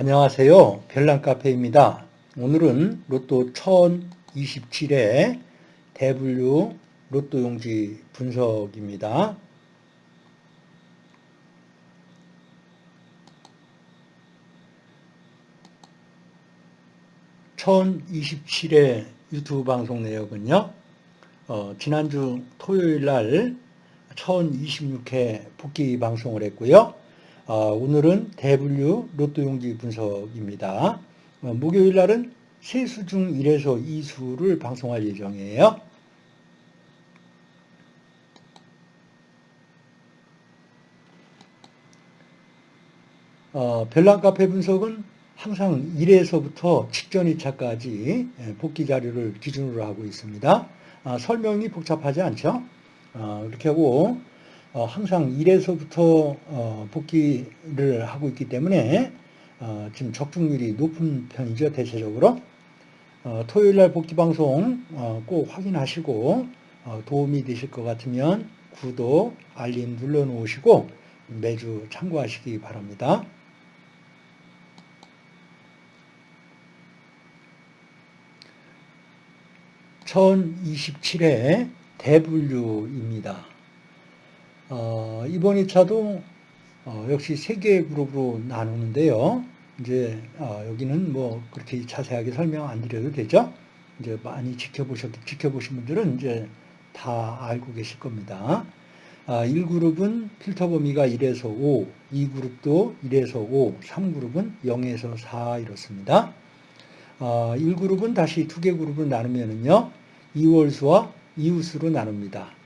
안녕하세요. 별난카페입니다. 오늘은 로또 1027회 대분류 로또 용지 분석입니다. (1027회) 유튜브 방송 내역은요 어, 지난주 토요일 날 1026회 복귀 방송을 했고요 어, 오늘은 대분류 로또 용지 분석입니다. 어, 목요일 날은 세수 중 1에서 2수를 방송할 예정이에요. 어, 별난 카페 분석은 항상 1에서부터 직전 2차까지 예, 복귀 자료를 기준으로 하고 있습니다. 아, 설명이 복잡하지 않죠? 어, 이렇게 하고 어, 항상 1에서부터 어, 복귀를 하고 있기 때문에 어, 지금 적중률이 높은 편이죠 대체적으로 토요일날 복귀 방송 꼭 확인하시고 도움이 되실 것 같으면 구독, 알림 눌러 놓으시고 매주 참고하시기 바랍니다. (1027회) 대분류입니다. 어, 이번 2차도 어, 역시 세 개의 그룹으로 나누는데요. 이제 어, 여기는 뭐 그렇게 자세하게 설명 안 드려도 되죠. 이제 많이 지켜보셨 지켜보신 분들은 이제 다 알고 계실 겁니다. 아, 1그룹은 필터 범위가 1에서 5, 2그룹도 1에서 5, 3그룹은 0에서 4 이렇습니다. 아, 1그룹은 다시 두 개 그룹으로 나누면은요. 2월수와 이웃수로 나눕니다.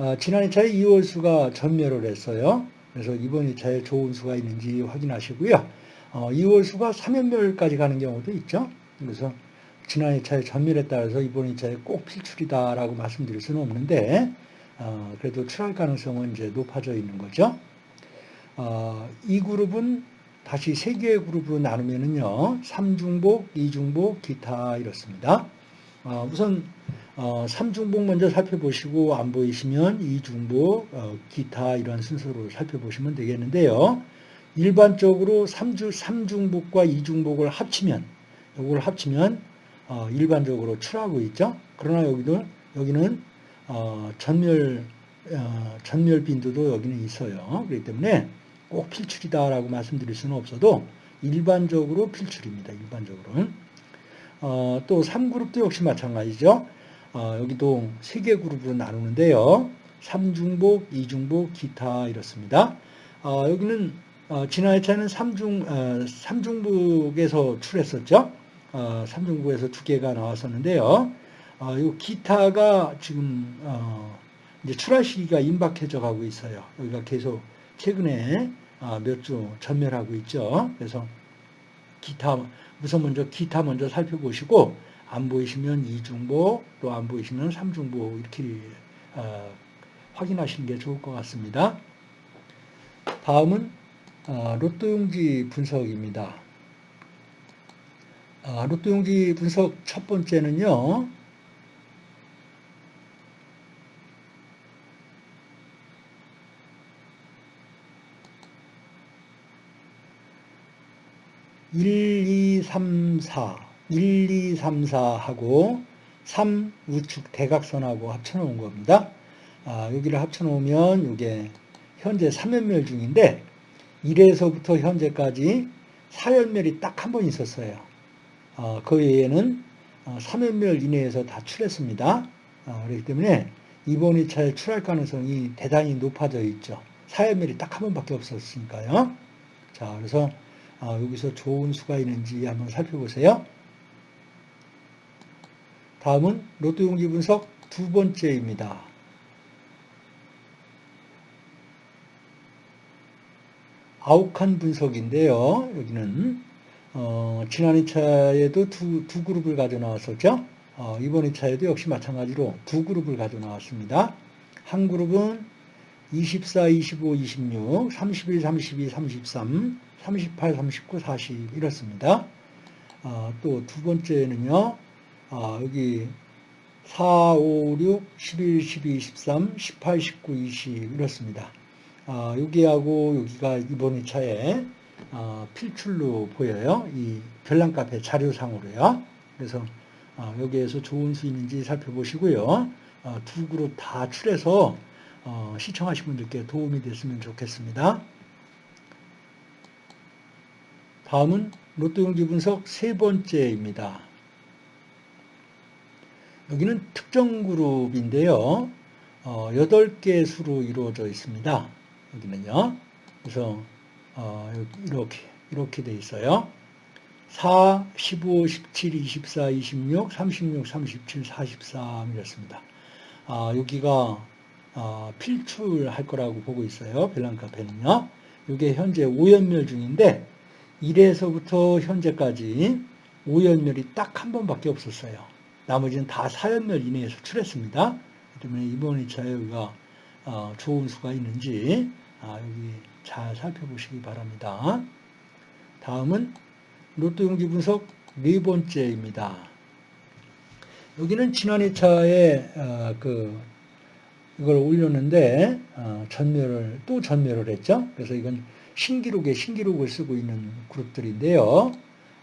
아, 지난 2차에 2월 수가 전멸을 했어요. 그래서 이번 2차에 좋은 수가 있는지 확인하시고요. 어, 2월 수가 3연멸까지 가는 경우도 있죠. 그래서 지난 2차에 전멸했다 해서 이번 2차에 꼭 필출이다라고 말씀드릴 수는 없는데 어, 그래도 출할 가능성은 이제 높아져 있는 거죠. 어, 이 그룹은 다시 세 개의 그룹으로 나누면은요. 3중복, 2중복, 기타 이렇습니다. 어, 우선 어, 3중복 먼저 살펴보시고 안 보이시면 2중복, 어, 기타 이런 순서로 살펴보시면 되겠는데요. 일반적으로 3주, 3중복과 2중복을 합치면 이걸 합치면 어, 일반적으로 출하고 있죠. 그러나 여기도 여기는 어, 전멸 어, 전멸 빈도도 여기는 있어요. 그렇기 때문에 꼭 필출이다라고 말씀드릴 수는 없어도 일반적으로 필출입니다. 일반적으로는 어, 또 3그룹도 역시 마찬가지죠. 어, 여기도 세 개 그룹으로 나누는데요. 3중복, 2중복, 기타 이렇습니다. 어, 여기는 어, 지난 회차는 3중, 3중복에서 출했었죠. 3중복에서 두 개가 나왔었는데요. 이 기타가 지금 이제 출하 시기가 임박해져 가고 있어요. 여기가 계속 최근에 몇주 전멸하고 있죠. 그래서 기타 우선 먼저 기타 먼저 살펴보시고 안 보이시면 2중보, 또 안 보이시면 3중보 이렇게 어, 확인하시는 게 좋을 것 같습니다. 다음은 어, 로또용지 분석입니다. 어, 로또용지 분석 첫 번째는요. 일, 이, 삼, 사 1, 2, 3, 4하고 3 우측 대각선하고 합쳐놓은 겁니다. 아, 여기를 합쳐놓으면 이게 현재 3연멸 중인데 1에서부터 현재까지 4연멸이 딱 한 번 있었어요. 아, 그 외에는 3연멸 어, 이내에서 다 출했습니다. 아, 그렇기 때문에 이번 2차에 출할 가능성이 대단히 높아져 있죠. 4연멸이 딱 한 번밖에 없었으니까요. 자, 그래서 아, 여기서 좋은 수가 있는지 한번 살펴보세요. 다음은 로또 용지 분석 두 번째입니다. 아욱한 분석인데요. 여기는 어, 지난 2차에도 두, 두 그룹을 가져 나왔었죠. 어, 이번 2차에도 역시 마찬가지로 두 그룹을 가져 나왔습니다. 한 그룹은 24, 25, 26, 31, 32, 33, 38, 39, 40 이렇습니다. 어, 또 두 번째는요. 아, 여기 4, 5, 6, 11, 12, 13, 18, 19, 20 이렇습니다. 아, 여기하고 여기가 이번 2차에 어, 필출로 보여요. 이 별난카페 자료상으로요. 그래서 어, 여기에서 좋은 수 있는지 살펴보시고요. 어, 두 그룹 다 출해서 어, 시청하신 분들께 도움이 됐으면 좋겠습니다. 다음은 로또 용지 분석 세 번째입니다. 여기는 특정 그룹인데요. 어, 8개 수로 이루어져 있습니다. 여기는요. 그래서 어, 이렇게 이렇게 돼 있어요. 4, 15, 17, 24, 26, 36, 37, 43 이렇습니다. 아, 여기가 아, 필출할 거라고 보고 있어요. 벨랑 카페는요. 이게 현재 5연멸 중인데 1에서부터 현재까지 5연멸이 딱 한 번밖에 없었어요. 나머지는 다 4연멸 이내에서 출했습니다. 때문에 이번 2차에 여기가 어, 좋은 수가 있는지 아, 여기 잘 살펴보시기 바랍니다. 다음은 로또 용지 분석 네 번째입니다. 여기는 지난 2차에 어, 그 이걸 올렸는데 어, 전멸을 또 전멸을 했죠. 그래서 이건 신기록에 신기록을 쓰고 있는 그룹들인데요.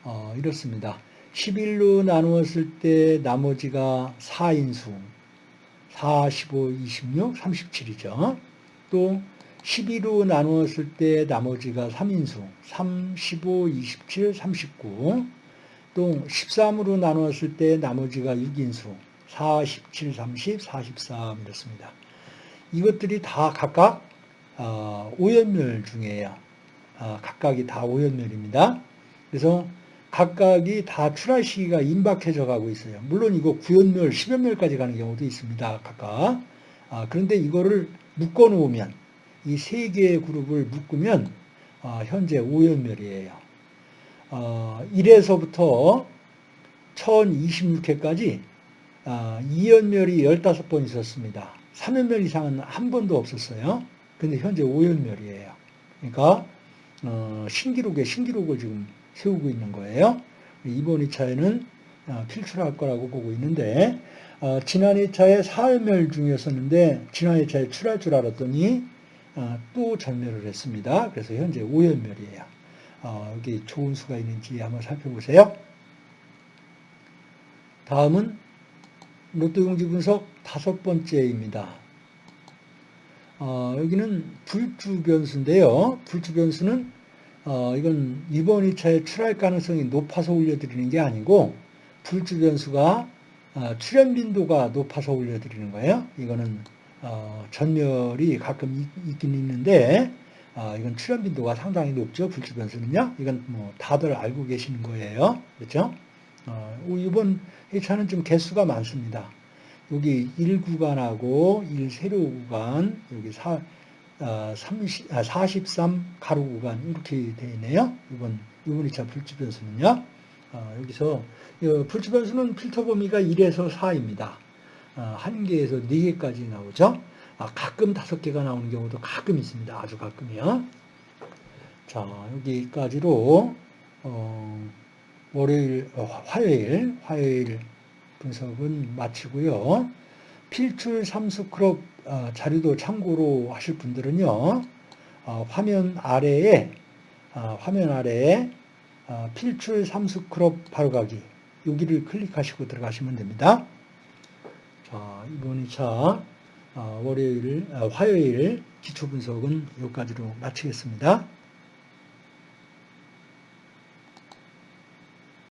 어, 이렇습니다. 11로 나누었을 때 나머지가 4인수 4, 15, 26, 37이죠. 또 12로 나누었을 때 나머지가 3인수 3, 15, 27, 39. 또 13으로 나누었을 때 나머지가 6인수 4, 17, 30, 43 이렇습니다. 이것들이 다 각각 어, 오연멸 중이에요. 어, 각각이 다 오연멸입니다. 그래서 각각이 다 출할 시기가 임박해져 가고 있어요. 물론 이거 9연멸, 10연멸까지 가는 경우도 있습니다. 각각. 아, 그런데 이거를 묶어 놓으면 이 세 개의 그룹을 묶으면 아, 현재 5연멸이에요. 어, 1에서부터 1026회까지 아, 2연멸이 15번 있었습니다. 3연멸 이상은 한 번도 없었어요. 근데 현재 5연멸이에요. 그러니까 어, 신기록에 신기록을 지금 세우고 있는 거예요. 이번 2차에는 어, 필출할 거라고 보고 있는데 어, 지난 2차에 사흘멸 중이었었는데 지난 2차에 출할 줄 알았더니 어, 또 전멸을 했습니다. 그래서 현재 5연멸이에요. 어, 여기 좋은 수가 있는지 한번 살펴보세요. 다음은 로또 용지 분석 다섯 번째입니다. 어, 여기는 불주 변수인데요. 불주 변수는 어, 이건 이번 2차에 출할 가능성이 높아서 올려드리는 게 아니고 불주 변수가 어, 출현 빈도가 높아서 올려드리는 거예요. 이거는 어, 전멸이 가끔 있, 긴 있는데 어, 이건 출현 빈도가 상당히 높죠. 불주 변수는요. 이건 뭐 다들 알고 계시는 거예요. 그렇죠? 어, 이번 2차는 좀 개수가 많습니다. 여기 1구간하고 1세로 구간, 여기 4, 30, 아, 43 아, 가로 구간 이렇게 되어 있네요. 이번 이번 2차 불치 변수는요. 어, 여기서 불치 변수는 필터 범위가 1에서 4입니다. 어, 한 개에서 4개까지 나오죠. 아, 가끔 5개가 나오는 경우도 가끔 있습니다. 아주 가끔이요. 자, 여기까지로 어, 월요일, 어, 화요일, 화요일 분석은 마치고요. 필출 삼수 크롭 어, 자료도 참고로 하실 분들은요. 어, 화면 아래에 어, 화면 아래에 필출 삼수 크롭 바로가기 여기를 클릭하시고 들어가시면 됩니다. 자, 이번 2차 월요일, 화요일 기초 분석은 여기까지로 마치겠습니다.